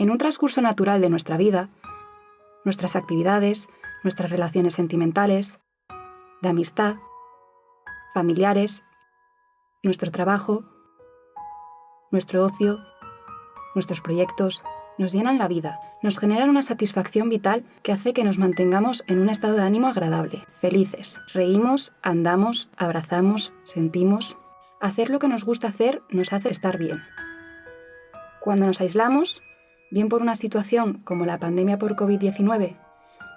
En un transcurso natural de nuestra vida, nuestras actividades, nuestras relaciones sentimentales, de amistad, familiares, nuestro trabajo, nuestro ocio, nuestros proyectos, nos llenan la vida, nos generan una satisfacción vital que hace que nos mantengamos en un estado de ánimo agradable, felices. Reímos, andamos, abrazamos, sentimos. Hacer lo que nos gusta hacer nos hace estar bien. Cuando nos aislamos, bien por una situación como la pandemia por COVID-19,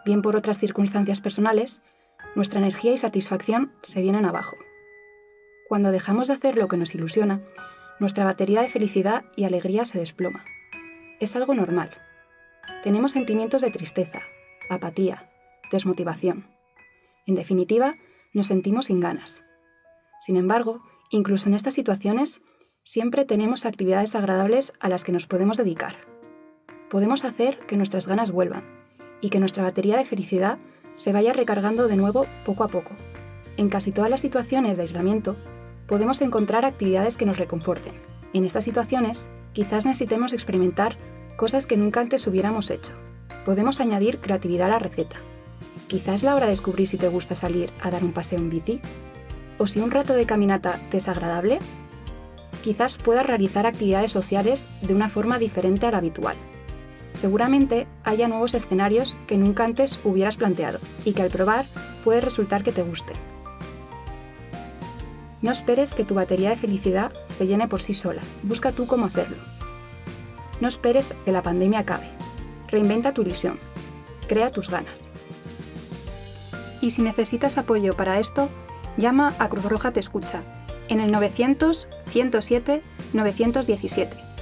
bien por otras circunstancias personales, nuestra energía y satisfacción se vienen abajo. Cuando dejamos de hacer lo que nos ilusiona, nuestra batería de felicidad y alegría se desploma. Es algo normal. Tenemos sentimientos de tristeza, apatía, desmotivación. En definitiva, nos sentimos sin ganas. Sin embargo, incluso en estas situaciones, siempre tenemos actividades agradables a las que nos podemos dedicar. Podemos hacer que nuestras ganas vuelvan y que nuestra batería de felicidad se vaya recargando de nuevo poco a poco. En casi todas las situaciones de aislamiento, podemos encontrar actividades que nos reconforten. En estas situaciones, quizás necesitemos experimentar cosas que nunca antes hubiéramos hecho. Podemos añadir creatividad a la receta. Quizás es la hora de descubrir si te gusta salir a dar un paseo en bici. O si un rato de caminata te es agradable, quizás puedas realizar actividades sociales de una forma diferente a la habitual. Seguramente haya nuevos escenarios que nunca antes hubieras planteado y que al probar puede resultar que te gusten. No esperes que tu batería de felicidad se llene por sí sola. Busca tú cómo hacerlo. No esperes que la pandemia acabe. Reinventa tu ilusión. Crea tus ganas. Y si necesitas apoyo para esto, llama a Cruz Roja Te Escucha en el 900 107 917